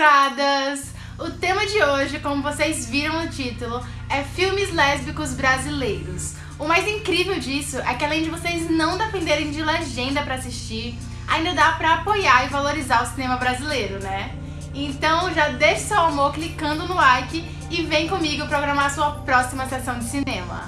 censuradas! O tema de hoje, como vocês viram no título, é filmes lésbicos brasileiros. O mais incrível disso é que além de vocês não dependerem de legenda pra assistir, ainda dá pra apoiar e valorizar o cinema brasileiro, né? Então já deixe seu amor clicando no like e vem comigo programar sua próxima sessão de cinema.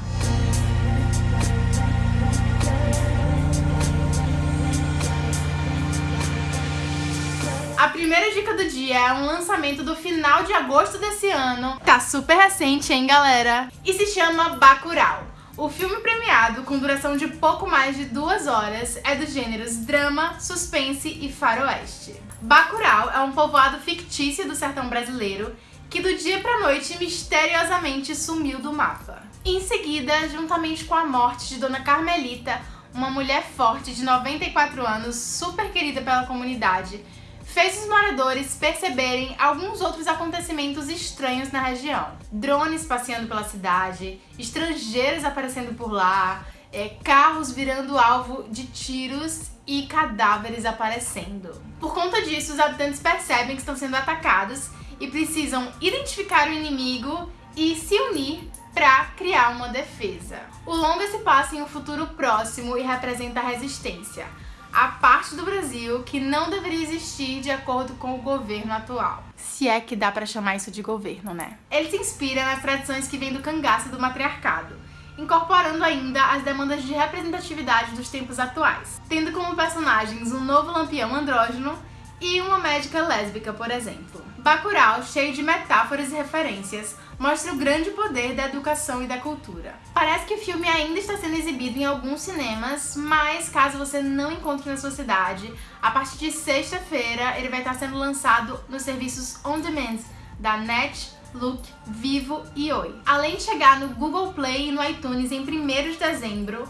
A primeira dica do dia é um lançamento do final de agosto desse ano. Tá super recente, hein, galera? E se chama Bacurau. O filme premiado, com duração de pouco mais de duas horas, é dos gêneros drama, suspense e faroeste. Bacurau é um povoado fictício do sertão brasileiro que do dia pra noite misteriosamente sumiu do mapa. Em seguida, juntamente com a morte de Dona Carmelita, uma mulher forte de 94 anos, super querida pela comunidade, fez os moradores perceberem alguns outros acontecimentos estranhos na região. Drones passeando pela cidade, estrangeiros aparecendo por lá, é, carros virando alvo de tiros e cadáveres aparecendo. Por conta disso, os habitantes percebem que estão sendo atacados e precisam identificar o inimigo e se unir para criar uma defesa. O longa se passa em um futuro próximo e representa a resistência a parte do Brasil que não deveria existir de acordo com o governo atual. Se é que dá para chamar isso de governo, né? Ele se inspira nas tradições que vêm do cangaço do matriarcado, incorporando ainda as demandas de representatividade dos tempos atuais, tendo como personagens um novo lampião andrógeno e uma médica lésbica, por exemplo. Bacurau, cheio de metáforas e referências, mostra o grande poder da educação e da cultura. Parece que o filme ainda está sendo exibido em alguns cinemas, mas caso você não encontre na sua cidade, a partir de sexta-feira ele vai estar sendo lançado nos serviços on demand da Net, Look, Vivo e Oi. Além de chegar no Google Play e no iTunes em 1 de dezembro,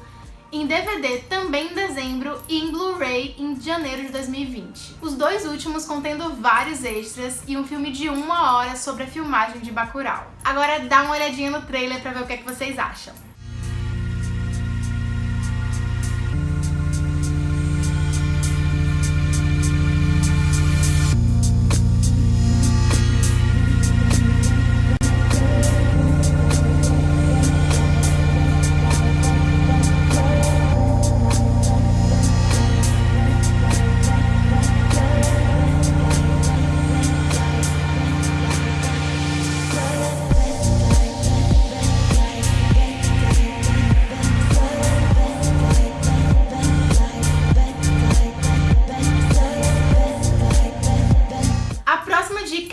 em DVD também em dezembro e em janeiro de 2020. Os dois últimos contendo vários extras e um filme de uma hora sobre a filmagem de Bacurau. Agora dá uma olhadinha no trailer pra ver o que, é que vocês acham.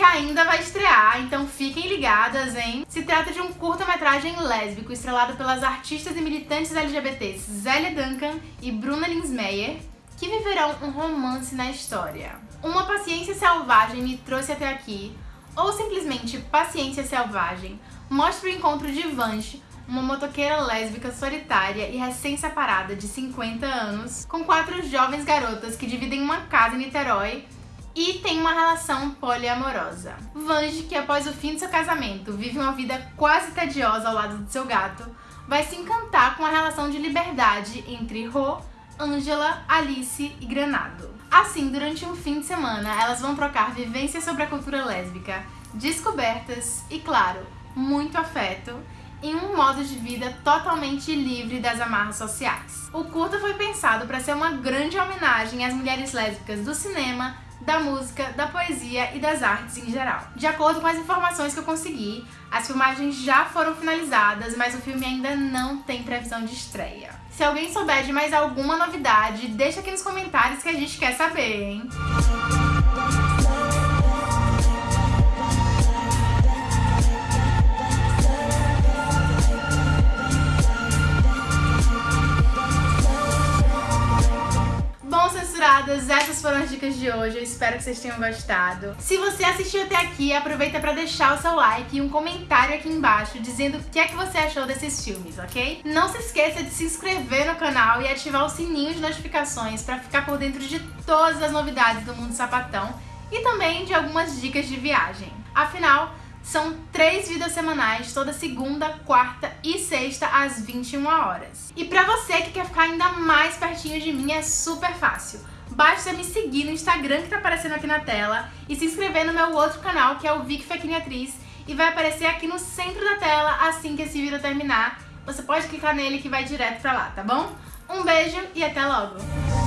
Ainda vai estrear, então fiquem ligadas, hein? Se trata de um curta-metragem lésbico estrelado pelas artistas e militantes LGBTs Zélia Duncan e Bruna Linsmeyer, que viverão um romance na história. Uma paciência selvagem me trouxe até aqui, ou simplesmente Paciência Selvagem, mostra o encontro de Vange, uma motoqueira lésbica solitária e recém-separada de 50 anos, com quatro jovens garotas que dividem uma casa em Niterói e tem uma relação poliamorosa. Vange, que após o fim de seu casamento vive uma vida quase tediosa ao lado de seu gato, vai se encantar com a relação de liberdade entre Ro, Angela, Alice e Granado. Assim, durante um fim de semana, elas vão trocar vivências sobre a cultura lésbica, descobertas e, claro, muito afeto, em um modo de vida totalmente livre das amarras sociais. O curta foi pensado para ser uma grande homenagem às mulheres lésbicas do cinema, da música, da poesia e das artes em geral. De acordo com as informações que eu consegui, as filmagens já foram finalizadas, mas o filme ainda não tem previsão de estreia. Se alguém souber de mais alguma novidade, deixa aqui nos comentários que a gente quer saber, hein? censuradas, essas foram as dicas de hoje, eu espero que vocês tenham gostado. Se você assistiu até aqui, aproveita para deixar o seu like e um comentário aqui embaixo dizendo o que é que você achou desses filmes, ok? Não se esqueça de se inscrever no canal e ativar o sininho de notificações para ficar por dentro de todas as novidades do Mundo Sapatão e também de algumas dicas de viagem. Afinal, são três vídeos semanais, toda segunda, quarta e sexta, às 21 horas. E pra você que quer ficar ainda mais pertinho de mim, é super fácil basta me seguir no Instagram que tá aparecendo aqui na tela e se inscrever no meu outro canal, que é o Vic Fequinha Atriz, e vai aparecer aqui no centro da tela assim que esse vídeo terminar. Você pode clicar nele que vai direto pra lá, tá bom? Um beijo e até logo!